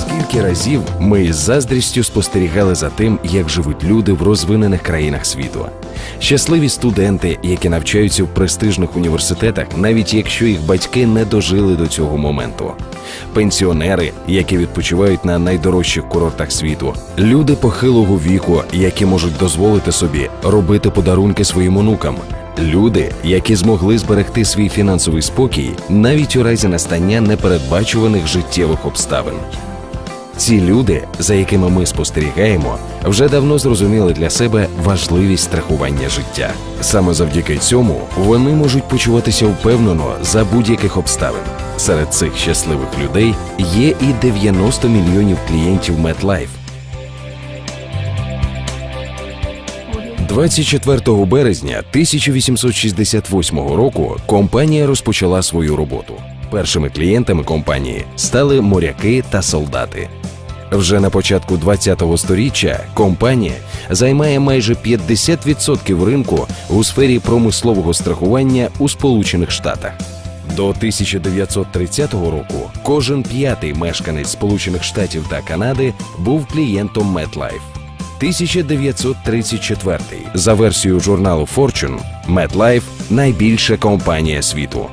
Скільки разів ми із заздрістю спостерігали за тим, як живуть люди в розвинених країнах світу. Щасливі студенти, які навчаються в престижних університетах, навіть якщо їх батьки не дожили до цього моменту. Пенсіонери, які відпочивають на найдорожчих курортах світу, люди похилого віку, які можуть дозволити собі робити подарунки своїм онукам. Люди, які змогли зберегти свій фінансовий спокій навіть у разі настання непередбачуваних життєвих обставин. Ці люди, за якими ми спостерігаємо, вже давно зрозуміли для себе важливість страхування життя. Саме завдяки цьому вони можуть почуватися впевнено за будь-яких обставин. Серед цих щасливих людей є і 90 мільйонів клієнтів MetLife. 24 березня 1868 року компанія розпочала свою роботу. Першими клієнтами компанії стали моряки та солдати. Вже на початку 20-го сторіччя компанія займає майже 50% ринку у сфері промислового страхування у Сполучених Штатах. До 1930 року кожен п'ятий мешканець Сполучених Штатів та Канади був клієнтом MetLife. 1934 за версією журналу Fortune, MetLife – найбільша компанія світу.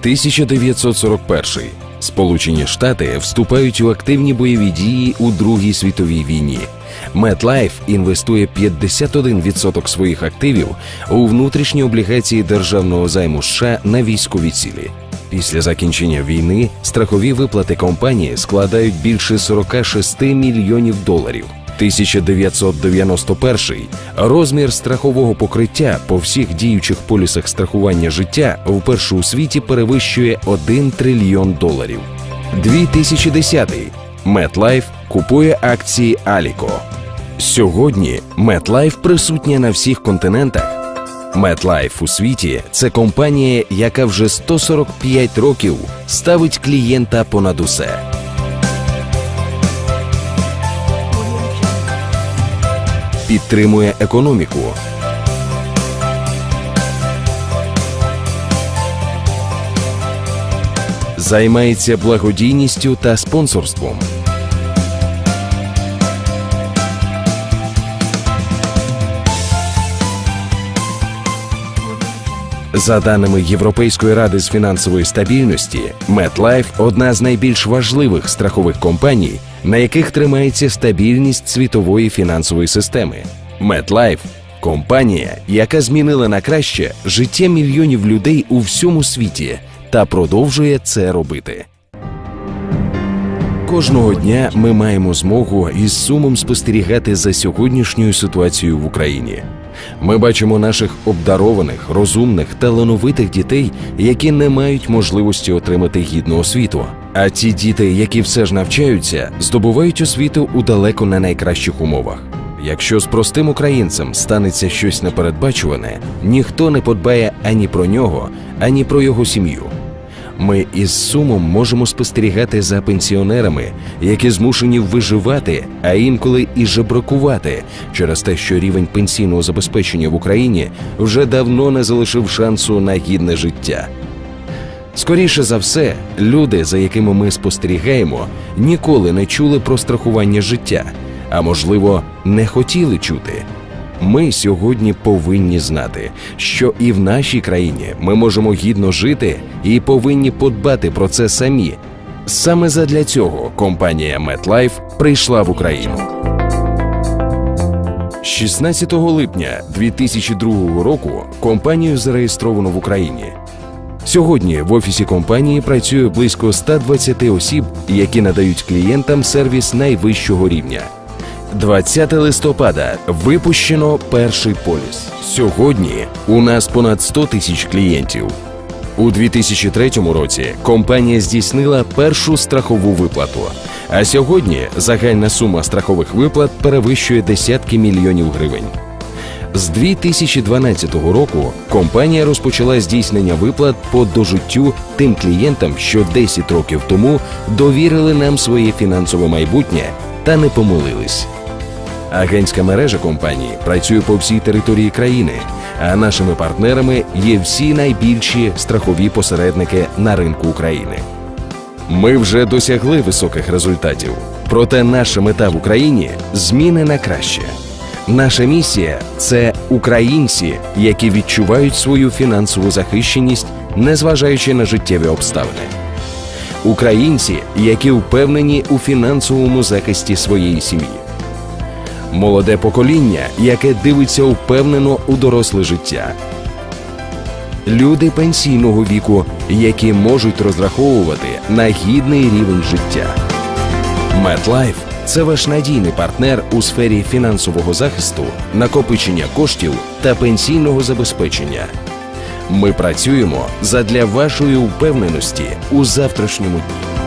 1941 Сполучені Штати вступають у активні бойові дії у Другій світовій війні. MetLife інвестує 51% своїх активів у внутрішні облігації державного займу США на військові цілі. Після закінчення війни страхові виплати компанії складають більше 46 мільйонів доларів. 1991 розмір страхового покриття по всіх діючих полісах страхування життя вперше у світі перевищує 1 трильйон доларів. 2010 MetLife купує акції Alico. Сьогодні MetLife присутня на всіх континентах. MetLife у світі це компанія, яка вже 145 років ставить клієнта понад усе. Підтримує економіку. Займається благодійністю та спонсорством. За даними Європейської ради з фінансової стабільності, MetLife – одна з найбільш важливих страхових компаній, на яких тримається стабільність світової фінансової системи. MetLife – компанія, яка змінила на краще життя мільйонів людей у всьому світі та продовжує це робити. Кожного дня ми маємо змогу із сумом спостерігати за сьогоднішньою ситуацією в Україні. Ми бачимо наших обдарованих, розумних, талановитих дітей, які не мають можливості отримати гідну освіту. А ті діти, які все ж навчаються, здобувають освіту у далеко не найкращих умовах. Якщо з простим українцем станеться щось непередбачуване, ніхто не подбає ані про нього, ані про його сім'ю. Ми із сумом можемо спостерігати за пенсіонерами, які змушені виживати, а інколи і жебракувати через те, що рівень пенсійного забезпечення в Україні вже давно не залишив шансу на гідне життя. Скоріше за все, люди, за якими ми спостерігаємо, ніколи не чули про страхування життя, а можливо, не хотіли чути. Ми сьогодні повинні знати, що і в нашій країні ми можемо гідно жити і повинні подбати про це самі. Саме задля цього компанія MetLife прийшла в Україну. 16 липня 2002 року компанію зареєстровано в Україні. Сьогодні в офісі компанії працює близько 120 осіб, які надають клієнтам сервіс найвищого рівня. 20 листопада випущено перший поліс. Сьогодні у нас понад 100 тисяч клієнтів. У 2003 році компанія здійснила першу страхову виплату. А сьогодні загальна сума страхових виплат перевищує десятки мільйонів гривень. З 2012 року компанія розпочала здійснення виплат по дожиттю тим клієнтам, що 10 років тому довірили нам своє фінансове майбутнє та не помилились. Агентська мережа компанії працює по всій території країни, а нашими партнерами є всі найбільші страхові посередники на ринку України. Ми вже досягли високих результатів. Проте наша мета в Україні зміни на краще. Наша місія це українці, які відчувають свою фінансову захищеність, незважаючи на життєві обставини. Українці, які впевнені у фінансовому захисті своєї сім'ї. Молоде покоління, яке дивиться впевнено у доросле життя. Люди пенсійного віку, які можуть розраховувати на гідний рівень життя. MetLife – це ваш надійний партнер у сфері фінансового захисту, накопичення коштів та пенсійного забезпечення. Ми працюємо задля вашої впевненості у завтрашньому дні.